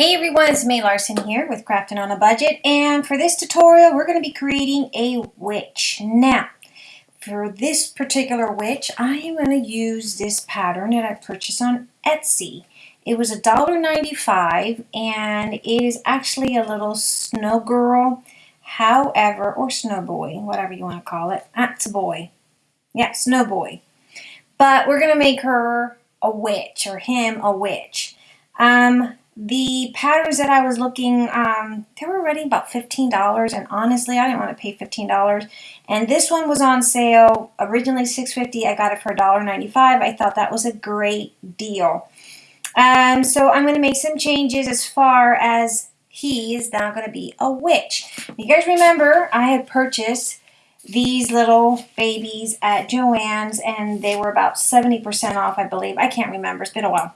Hey everyone, it's May Larson here with Crafting on a Budget and for this tutorial we're going to be creating a witch. Now, for this particular witch I am going to use this pattern that I purchased on Etsy. It was $1.95 and it is actually a little snow girl, however, or snow boy, whatever you want to call it. That's a boy. Yeah, snow boy. But we're going to make her a witch or him a witch. Um, the patterns that I was looking, um, they were already about $15 and honestly I didn't want to pay $15 and this one was on sale originally $6.50 I got it for $1.95 I thought that was a great deal. Um, so I'm going to make some changes as far as he is now going to be a witch. You guys remember I had purchased these little babies at Joann's and they were about 70% off I believe. I can't remember it's been a while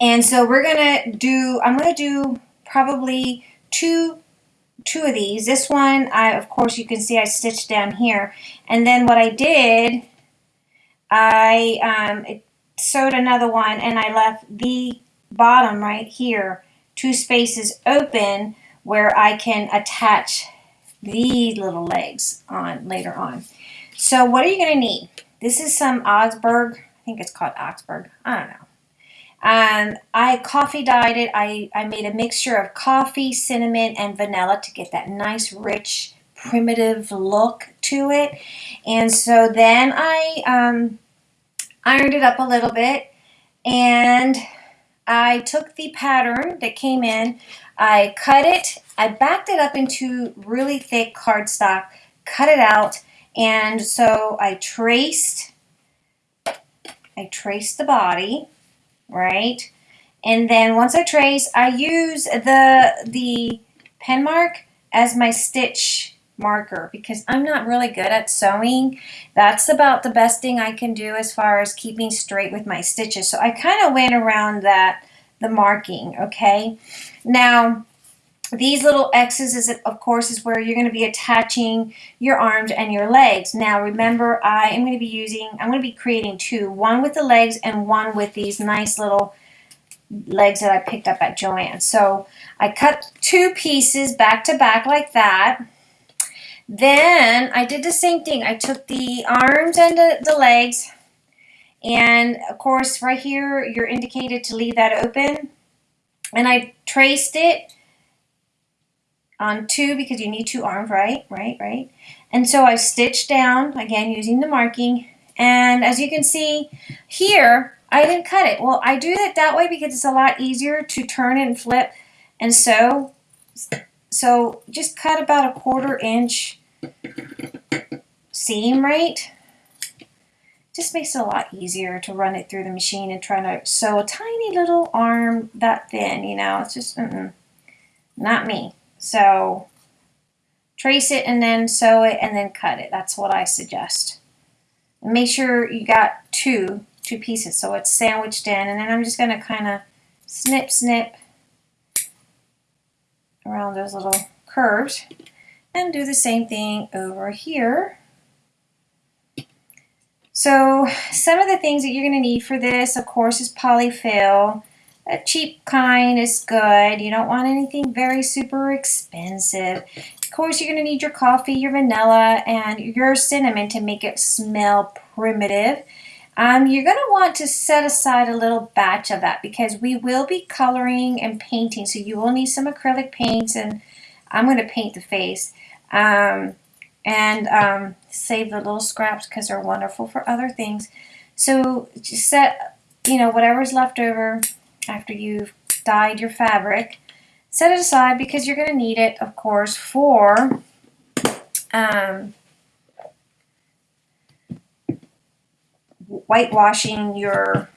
and so we're going to do, I'm going to do probably two two of these. This one, I of course, you can see I stitched down here. And then what I did, I um, sewed another one and I left the bottom right here, two spaces open where I can attach these little legs on later on. So what are you going to need? This is some Augsburg, I think it's called Augsburg, I don't know. Um, I coffee dyed it. I, I made a mixture of coffee, cinnamon, and vanilla to get that nice, rich, primitive look to it. And so then I um, ironed it up a little bit and I took the pattern that came in, I cut it, I backed it up into really thick cardstock, cut it out, and so I traced, I traced the body, right? And then once I trace, I use the, the pen mark as my stitch marker because I'm not really good at sewing. That's about the best thing I can do as far as keeping straight with my stitches. So I kind of went around that, the marking, okay? Now, these little X's, is of course, is where you're going to be attaching your arms and your legs. Now, remember, I am going to be using, I'm going to be creating two, one with the legs and one with these nice little legs that I picked up at Joann. So I cut two pieces back to back like that. Then I did the same thing. I took the arms and the, the legs, and of course, right here, you're indicated to leave that open. And I traced it on two because you need two arms, right? Right, right. And so I stitched down, again, using the marking. And as you can see here, I didn't cut it. Well, I do it that way because it's a lot easier to turn and flip and sew. So just cut about a quarter inch seam, right? Just makes it a lot easier to run it through the machine and try to sew a tiny little arm that thin, you know. It's just, mm -mm, not me. So trace it and then sew it and then cut it. That's what I suggest. And make sure you got two, two pieces so it's sandwiched in. And then I'm just going to kind of snip, snip around those little curves and do the same thing over here. So some of the things that you're going to need for this, of course, is polyfill. A cheap kind is good. You don't want anything very super expensive. Of course, you're going to need your coffee, your vanilla, and your cinnamon to make it smell primitive. Um, you're going to want to set aside a little batch of that because we will be coloring and painting. So you will need some acrylic paints and I'm going to paint the face. Um, and um, save the little scraps because they're wonderful for other things. So just set, you know, whatever's left over, after you've dyed your fabric. Set it aside because you're going to need it, of course, for um, whitewashing your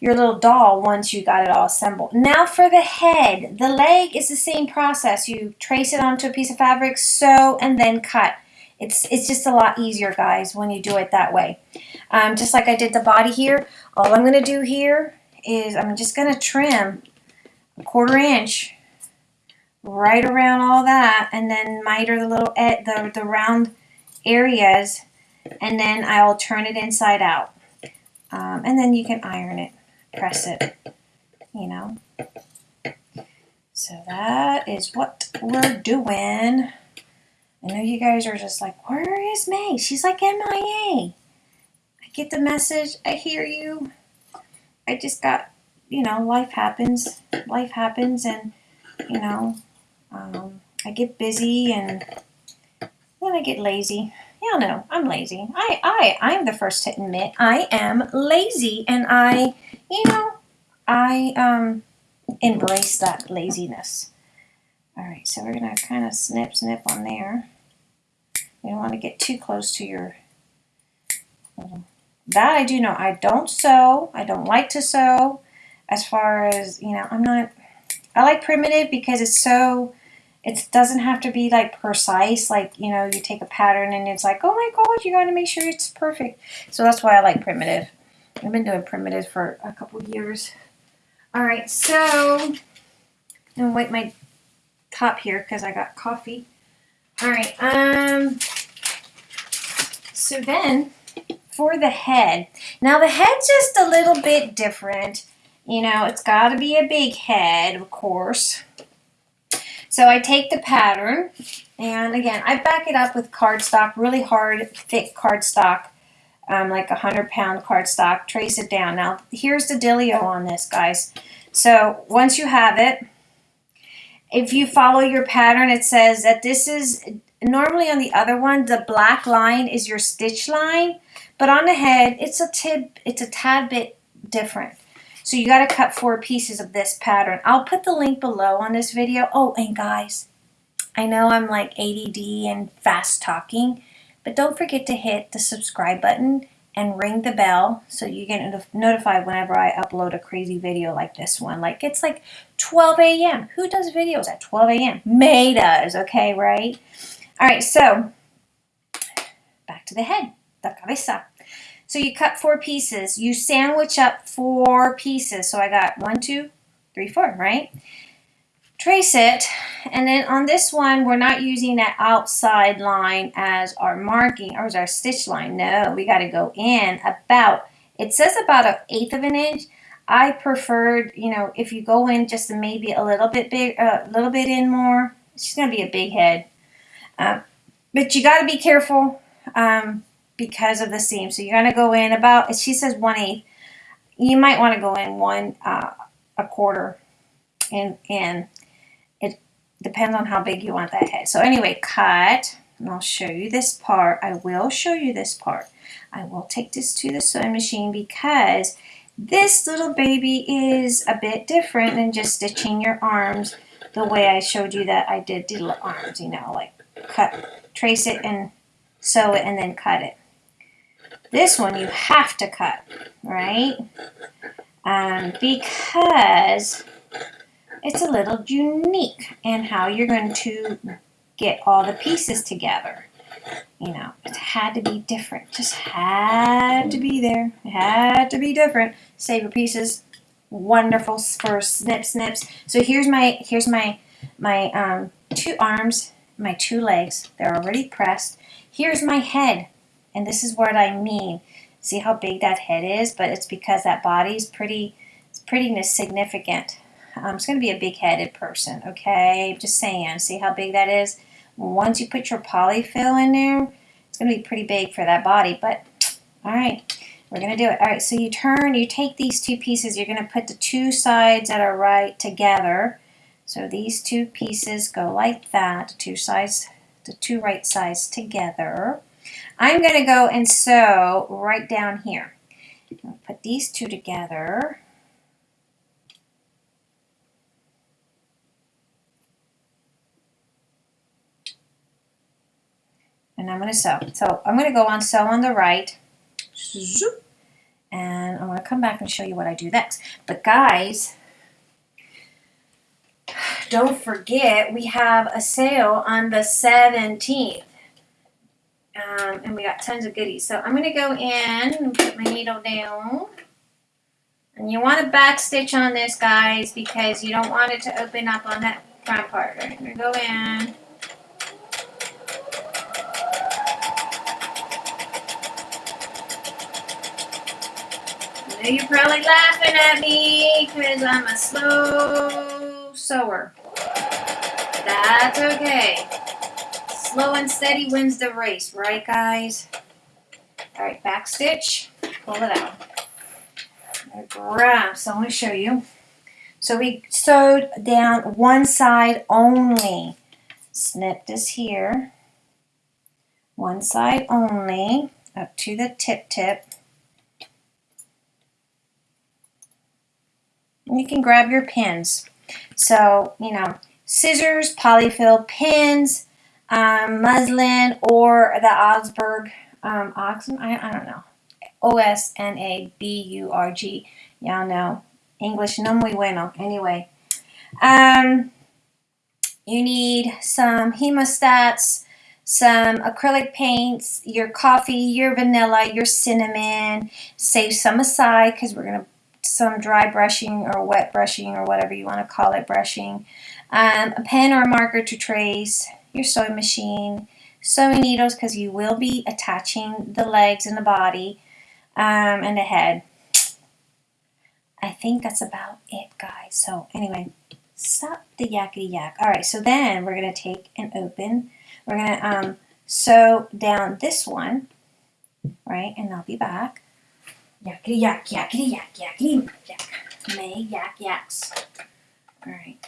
your little doll once you got it all assembled. Now for the head. The leg is the same process. You trace it onto a piece of fabric, sew, and then cut. It's, it's just a lot easier, guys, when you do it that way. Um, just like I did the body here, all I'm going to do here is I'm just going to trim a quarter inch right around all that and then miter the little the, the round areas and then I'll turn it inside out um, and then you can iron it press it you know So that is what we're doing. I know you guys are just like, where is May? She's like MIA. I get the message. I hear you. I just got, you know, life happens. Life happens, and, you know, um, I get busy and then I get lazy. Y'all know I'm lazy. I, I, I'm the first to admit I am lazy, and I, you know, I um, embrace that laziness. All right, so we're gonna kind of snip, snip on there. You don't want to get too close to your. That I do know. I don't sew. I don't like to sew. As far as you know, I'm not. I like primitive because it's so it doesn't have to be like precise like you know you take a pattern and it's like oh my god you got to make sure it's perfect so that's why i like primitive i've been doing primitive for a couple years all right so i'm gonna wipe my top here because i got coffee all right um so then for the head now the head's just a little bit different you know it's got to be a big head of course so I take the pattern, and again, I back it up with cardstock, really hard, thick cardstock, um, like a 100 pound cardstock, trace it down. Now, here's the dealio on this, guys. So once you have it, if you follow your pattern, it says that this is, normally on the other one, the black line is your stitch line, but on the head, it's a tib, it's a tad bit different. So you got to cut four pieces of this pattern. I'll put the link below on this video. Oh, and guys, I know I'm like ADD and fast talking, but don't forget to hit the subscribe button and ring the bell so you get notified whenever I upload a crazy video like this one. Like it's like 12 a.m. Who does videos at 12 a.m.? May does, okay, right? All right, so back to the head, the cabeza. So you cut four pieces. You sandwich up four pieces. So I got one, two, three, four, right? Trace it. And then on this one, we're not using that outside line as our marking or as our stitch line. No, we got to go in about, it says about an eighth of an inch. I preferred, you know, if you go in just maybe a little bit big, a uh, little bit in more, she's going to be a big head. Uh, but you got to be careful. Um, because of the seam. So you're going to go in about, she says 1 8. You might want to go in one, uh, a quarter And, in. It depends on how big you want that head. So anyway, cut. And I'll show you this part. I will show you this part. I will take this to the sewing machine because this little baby is a bit different than just stitching your arms the way I showed you that I did the arms, you know, like cut, trace it and sew it and then cut it. This one you have to cut, right? Um, because it's a little unique in how you're going to get all the pieces together. You know, it had to be different. Just had to be there. It had to be different. Save your pieces. Wonderful for snip snips. So here's my here's my my um, two arms, my two legs. They're already pressed. Here's my head. And this is what I mean. See how big that head is? But it's because that body is pretty, it's pretty significant. Um, it's going to be a big-headed person, okay? Just saying. See how big that is? Once you put your polyfill in there, it's going to be pretty big for that body. But, all right, we're going to do it. All right, so you turn, you take these two pieces. You're going to put the two sides that are right together. So these two pieces go like that, two sides, the two right sides together. I'm going to go and sew right down here. Put these two together. And I'm going to sew. So I'm going to go on sew on the right. And I'm going to come back and show you what I do next. But guys, don't forget we have a sale on the 17th. Um, and we got tons of goodies. So I'm going to go in and put my needle down. And you want to back stitch on this, guys, because you don't want it to open up on that front part. Right? I'm going to go in. I know you're probably laughing at me because I'm a slow sewer. That's okay. Slow and steady wins the race, right guys? All right, back stitch, pull it out. Grab, so I'm gonna show you. So we sewed down one side only. Snip this here. One side only, up to the tip tip. You can grab your pins. So, you know, scissors, polyfill, pins, um, muslin, or the Osberg, um, Oxen, I, I don't know. O-S-N-A-B-U-R-G. Y'all know. English no muy bueno. Anyway. Um, you need some hemostats, some acrylic paints, your coffee, your vanilla, your cinnamon. Save some aside because we're going to some dry brushing or wet brushing or whatever you want to call it brushing. Um, a pen or a marker to trace, your sewing machine, sewing needles because you will be attaching the legs and the body um, and the head. I think that's about it, guys. So anyway, stop the yakety yak. All right, so then we're going to take and open. We're going to um, sew down this one, right? And I'll be back. Yakety yak, yakety yak, yakety yak. May yak yaks. All right.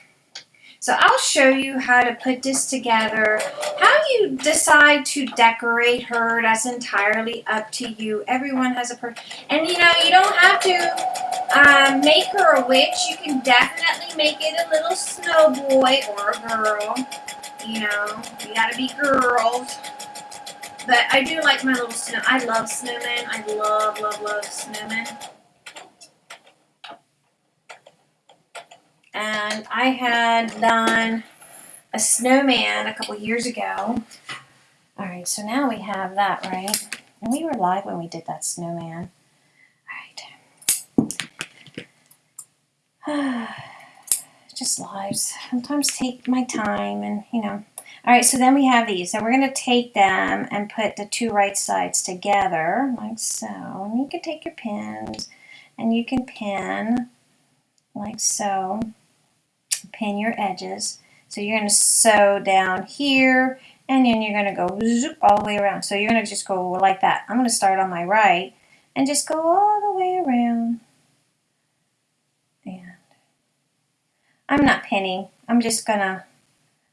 So I'll show you how to put this together. How you decide to decorate her, that's entirely up to you. Everyone has a per and you know, you don't have to um, make her a witch. You can definitely make it a little snow boy or a girl. You know, you gotta be girls. But I do like my little snow. I love snowmen. I love, love, love snowmen. and I had done a snowman a couple years ago. All right, so now we have that, right? And we were live when we did that snowman. All right. Just lives. Sometimes take my time and, you know. All right, so then we have these. And we're going to take them and put the two right sides together, like so. And you can take your pins and you can pin like so pin your edges. So you're going to sew down here and then you're going to go zoop all the way around. So you're going to just go like that. I'm going to start on my right and just go all the way around. And I'm not pinning. I'm just going to,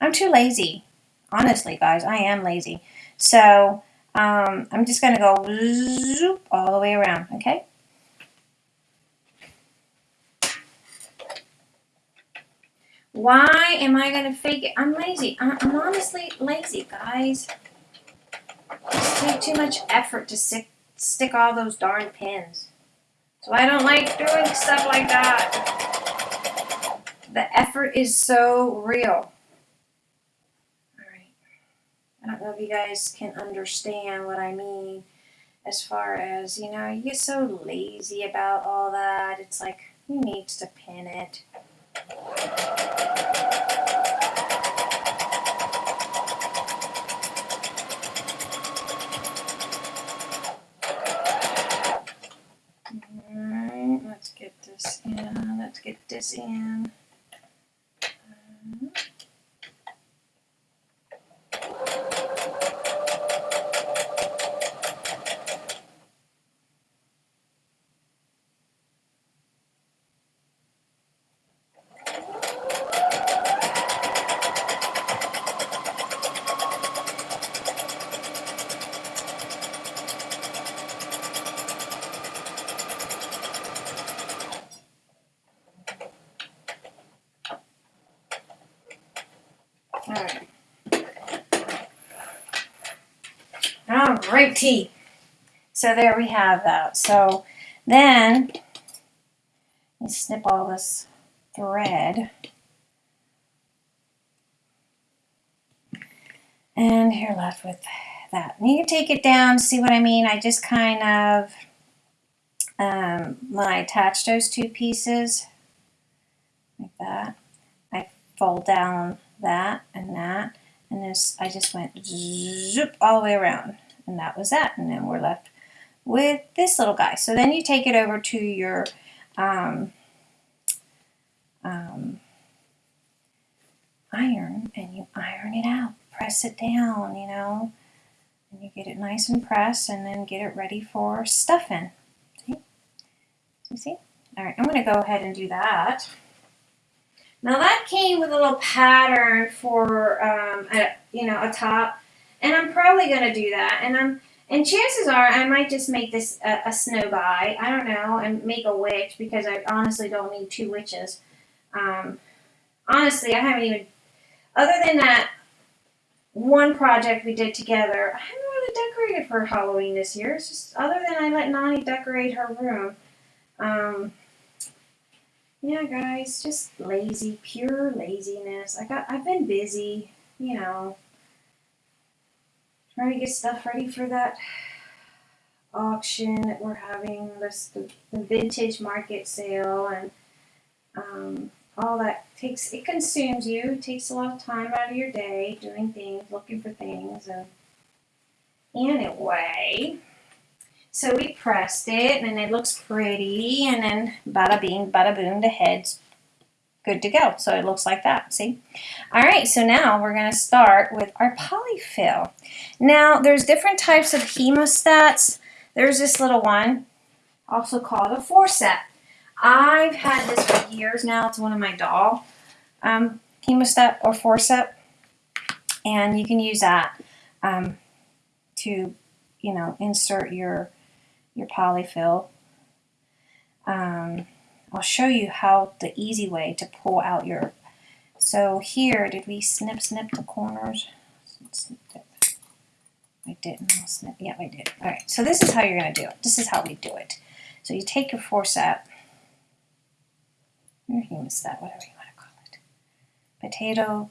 I'm too lazy. Honestly, guys, I am lazy. So um, I'm just going to go zoop all the way around, okay? Why am I going to fake it? I'm lazy. I'm honestly lazy, guys. It's take too much effort to stick, stick all those darn pins. So I don't like doing stuff like that. The effort is so real. I don't know if you guys can understand what I mean as far as, you know, you get so lazy about all that. It's like, who needs to pin it? Alright, let's get this in. Let's get this in. Alright. Great tea. So there we have that. So then you snip all this thread. And you're left with that. And you can take it down, see what I mean? I just kind of, um, when I attach those two pieces, like that, I fold down that and that and this I just went zoop all the way around and that was that and then we're left with this little guy so then you take it over to your um, um, iron and you iron it out. Press it down, you know. And you get it nice and pressed and then get it ready for stuffing. See? You see? All right, I'm going to go ahead and do that. Now that came with a little pattern for, um, a, you know, a top. And I'm probably going to do that. And I'm and chances are I might just make this a, a, snow guy. I don't know, and make a witch because I honestly don't need two witches. Um, honestly, I haven't even, other than that one project we did together, I haven't really decorated for Halloween this year. It's just other than I let Nani decorate her room. Um, yeah, guys, just lazy, pure laziness. I got, I've been busy, you know trying to get stuff ready for that auction that we're having, this the, the vintage market sale, and um, all that takes it consumes you. It takes a lot of time out of your day doing things, looking for things, and anyway. So we pressed it, and it looks pretty, and then bada bing, bada boom, the head's good to go. So it looks like that, see? All right, so now we're gonna start with our polyfill. Now, there's different types of hemostats. There's this little one, also called a forcep. I've had this for years now. It's one of my doll um, hemostat or forcep. And you can use that um, to, you know, insert your, your polyfill. Um, I'll show you how the easy way to pull out your, so here, did we snip snip the corners? I didn't snip, yeah I did. All right, so this is how you're gonna do it. This is how we do it. So you take your forceps, your hemostat, whatever you wanna call it. Potato,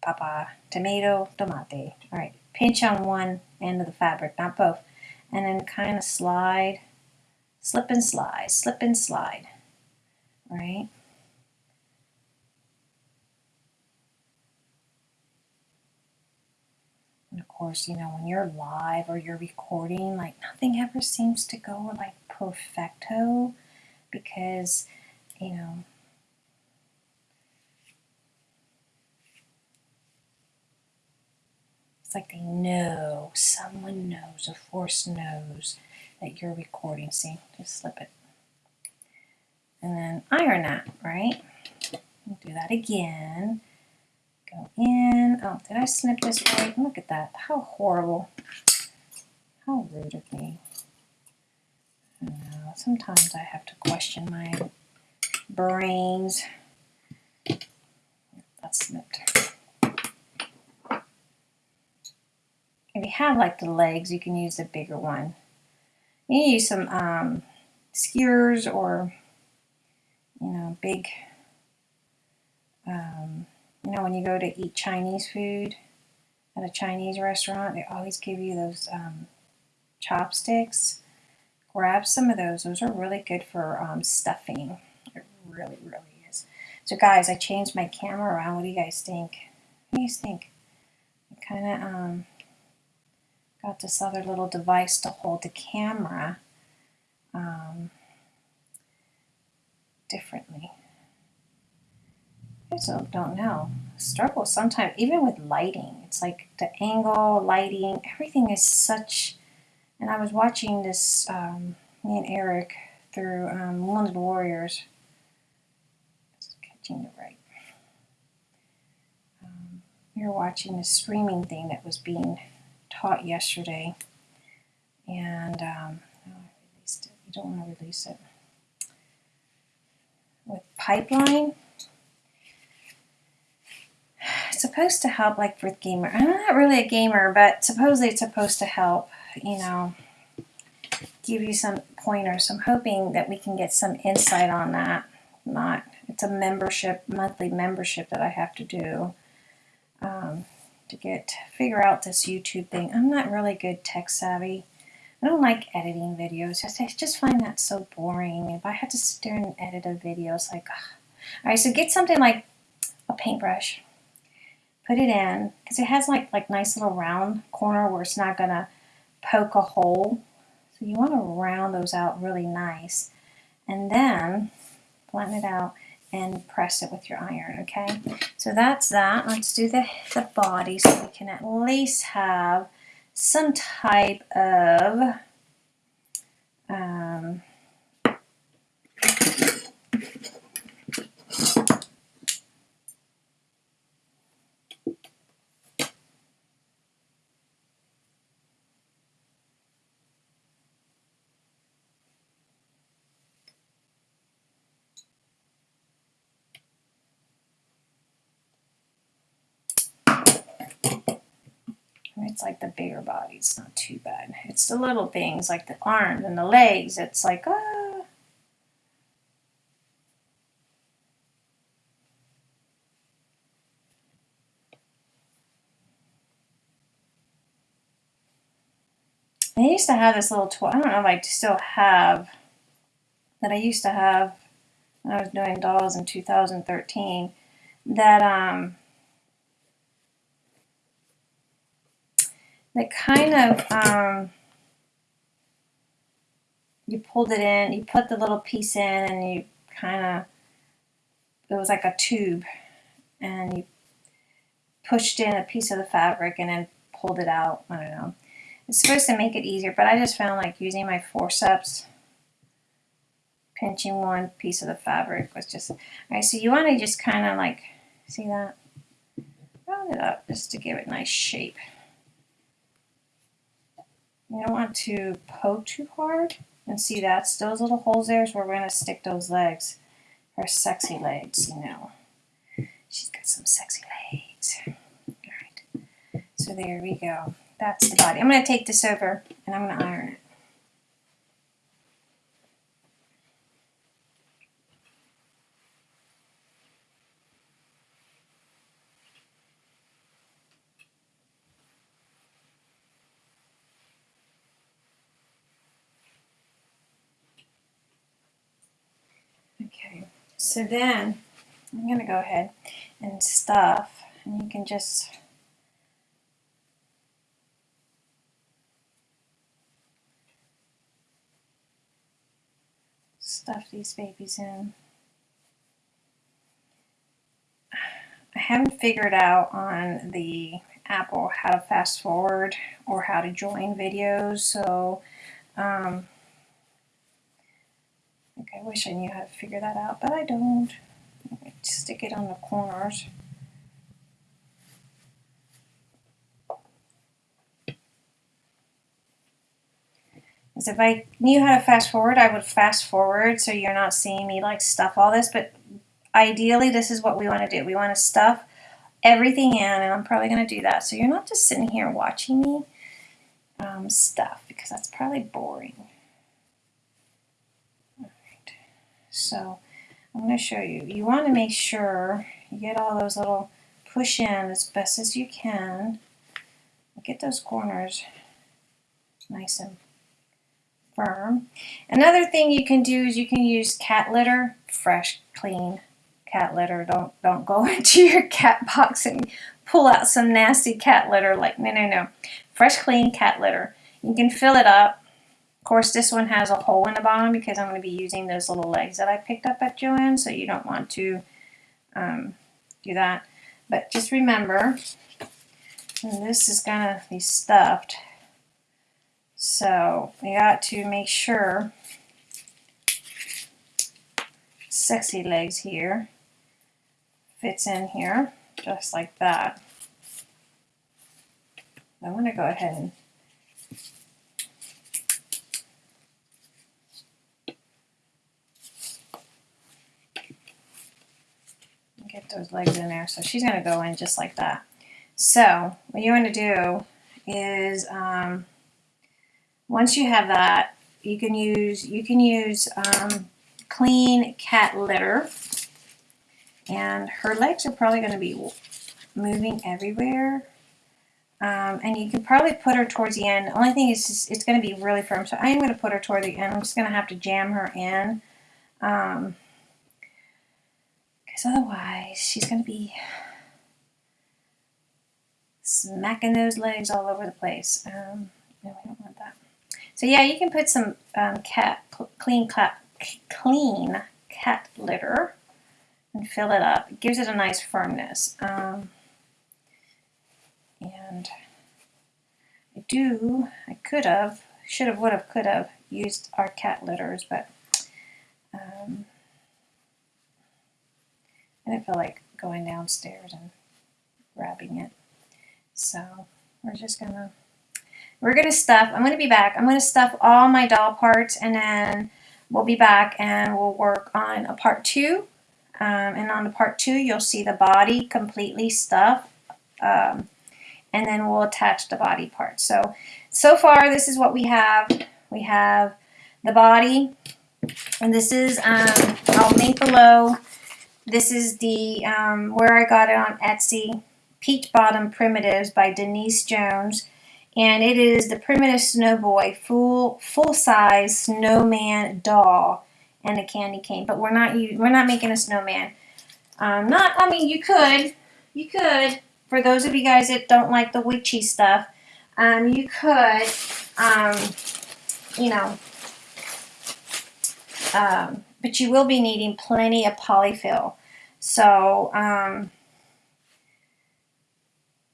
papa, tomato, tomate. All right, pinch on one end of the fabric, not both. And then kind of slide, slip and slide, slip and slide right? And of course, you know, when you're live or you're recording, like nothing ever seems to go like perfecto because, you know, it's like they know, someone knows, a force knows that you're recording. See, just slip it and then iron that, right? do that again. Go in. Oh, did I snip this right? Look at that. How horrible. How rude of me. Sometimes I have to question my brains. That's snipped. If you have like the legs, you can use a bigger one. You use some um, skewers or you know, big, um, you know, when you go to eat Chinese food at a Chinese restaurant, they always give you those um, chopsticks. Grab some of those. Those are really good for um, stuffing. It really, really is. So guys, I changed my camera around. What do you guys think? What do you think? I kind of um, got this other little device to hold the camera. Um, differently. I just don't know. Struggle sometimes, even with lighting. It's like the angle, lighting, everything is such. And I was watching this, um, me and Eric, through um, Wounded Warriors. Catching it right. Um, we were watching this streaming thing that was being taught yesterday. And um, oh, I released it. You don't want to release it with pipeline. It's supposed to help like with gamer. I'm not really a gamer, but supposedly it's supposed to help, you know, give you some pointers. I'm hoping that we can get some insight on that. Not, it's a membership, monthly membership that I have to do um, to get, figure out this YouTube thing. I'm not really good tech savvy. I don't like editing videos. I just find that so boring. If I had to sit there and edit a video, it's like, ugh. all right. So get something like a paintbrush, put it in because it has like like nice little round corner where it's not gonna poke a hole. So you want to round those out really nice, and then flatten it out and press it with your iron, okay? So that's that. Let's do the, the body so we can at least have some type of um, It's like the bigger body's not too bad. It's the little things like the arms and the legs. It's like, ah. I used to have this little toy. I don't know if I still have that I used to have when I was doing dolls in 2013 that um that kind of um, you pulled it in, you put the little piece in, and you kind of it was like a tube, and you pushed in a piece of the fabric and then pulled it out. I don't know. It's supposed to make it easier, but I just found like using my forceps, pinching one piece of the fabric was just, all right, so you want to just kind of like, see that? Round it up just to give it nice shape. You don't want to poke too hard. And see that's those little holes there is where we're going to stick those legs. Her sexy legs, you know. She's got some sexy legs. Alright. So there we go. That's the body. I'm going to take this over and I'm going to iron it. Okay, so then I'm going to go ahead and stuff, and you can just stuff these babies in. I haven't figured out on the Apple how to fast forward or how to join videos, so um, I wish I knew how to figure that out, but I don't. Stick it on the corners. If I knew how to fast forward, I would fast forward so you're not seeing me like stuff all this, but ideally this is what we want to do. We want to stuff everything in, and I'm probably going to do that. So you're not just sitting here watching me um, stuff, because that's probably boring. So I'm going to show you. You want to make sure you get all those little push in as best as you can. Get those corners nice and firm. Another thing you can do is you can use cat litter, fresh, clean cat litter. Don't don't go into your cat box and pull out some nasty cat litter like no no no. Fresh clean cat litter. You can fill it up course, this one has a hole in the bottom because I'm going to be using those little legs that I picked up at Joann, so you don't want to um, do that. But just remember, this is going to be stuffed, so you got to make sure sexy legs here fits in here just like that. I'm going to go ahead and get those legs in there. So she's to go in just like that. So what you want to do is um, once you have that, you can use you can use um, clean cat litter, and her legs are probably going to be moving everywhere. Um, and you can probably put her towards the end. Only thing is it's going to be really firm. So I am going to put her toward the end. I'm just going to have to jam her in. Um, because otherwise she's going to be smacking those legs all over the place. Um, no, we don't want that. So yeah, you can put some um, cat clean cat clean cat litter and fill it up. It gives it a nice firmness. Um, and I do, I could have, should have, would have, could have used our cat litters, but um, I didn't feel like going downstairs and grabbing it. So we're just gonna, we're gonna stuff, I'm gonna be back. I'm gonna stuff all my doll parts and then we'll be back and we'll work on a part two. Um, and on the part two, you'll see the body completely stuffed. Um, and then we'll attach the body parts. So, so far, this is what we have. We have the body, and this is, um, I'll link below. This is the, um, where I got it on Etsy, Peach Bottom Primitives by Denise Jones. And it is the Primitive Snowboy full full size snowman doll and a candy cane. But we're not we're not making a snowman. Um, not I mean you could you could for those of you guys that don't like the witchy stuff, um, you could um, you know um, but you will be needing plenty of polyfill. So um,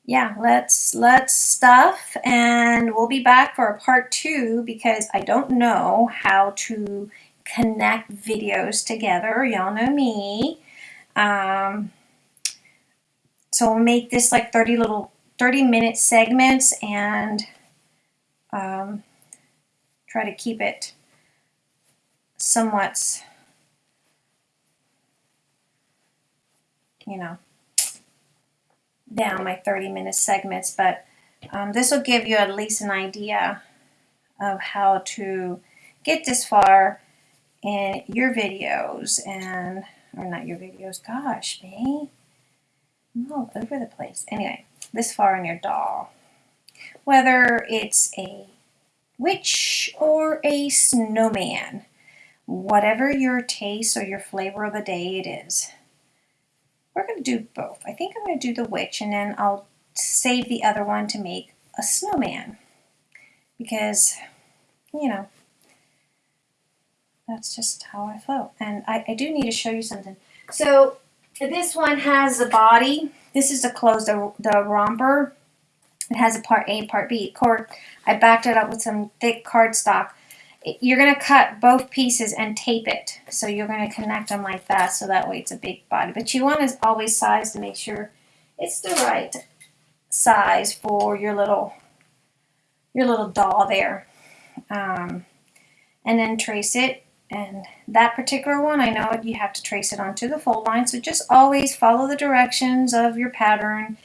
yeah, let's let's stuff and we'll be back for a part two because I don't know how to connect videos together. Y'all know me. Um, so we'll make this like 30 little 30 minute segments and um, try to keep it somewhat you know down my 30 minute segments, but um, this will give you at least an idea of how to get this far in your videos and, or not your videos, gosh, me, I'm all over the place. Anyway, this far in your doll. Whether it's a witch or a snowman, whatever your taste or your flavor of the day it is. We're going to do both. I think I'm going to do the witch and then I'll save the other one to make a snowman. Because, you know, that's just how I flow. And I, I do need to show you something. So this one has the body. This is the close, the, the romper. It has a part A, part B. Cord. I backed it up with some thick cardstock you're going to cut both pieces and tape it. So you're going to connect them like that so that way it's a big body. But you want to always size to make sure it's the right size for your little your little doll there. Um, and then trace it. And that particular one, I know you have to trace it onto the fold line. So just always follow the directions of your pattern.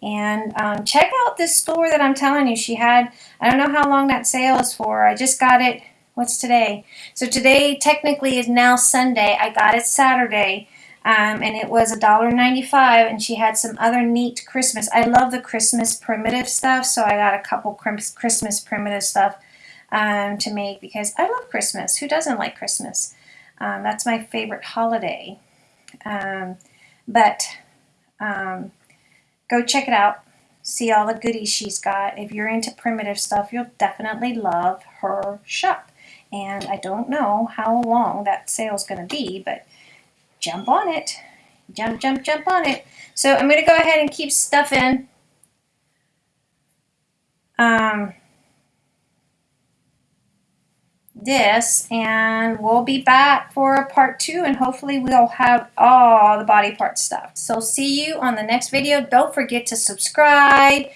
And um, check out this store that I'm telling you. She had, I don't know how long that sale is for. I just got it What's today? So today technically is now Sunday. I got it Saturday. Um, and it was $1.95 and she had some other neat Christmas. I love the Christmas primitive stuff, so I got a couple Christmas primitive stuff um, to make because I love Christmas. Who doesn't like Christmas? Um, that's my favorite holiday. Um, but um, go check it out. See all the goodies she's got. If you're into primitive stuff, you'll definitely love her shop and I don't know how long that sale is going to be, but jump on it. Jump, jump, jump on it. So I'm going to go ahead and keep stuffing. Um, this and we'll be back for a part two and hopefully we'll have all the body part stuff. So see you on the next video. Don't forget to subscribe,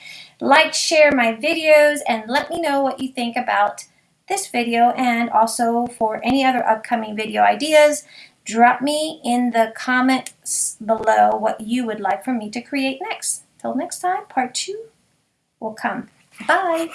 like, share my videos, and let me know what you think about this video and also for any other upcoming video ideas, drop me in the comments below what you would like for me to create next. Till next time, part two will come. Bye!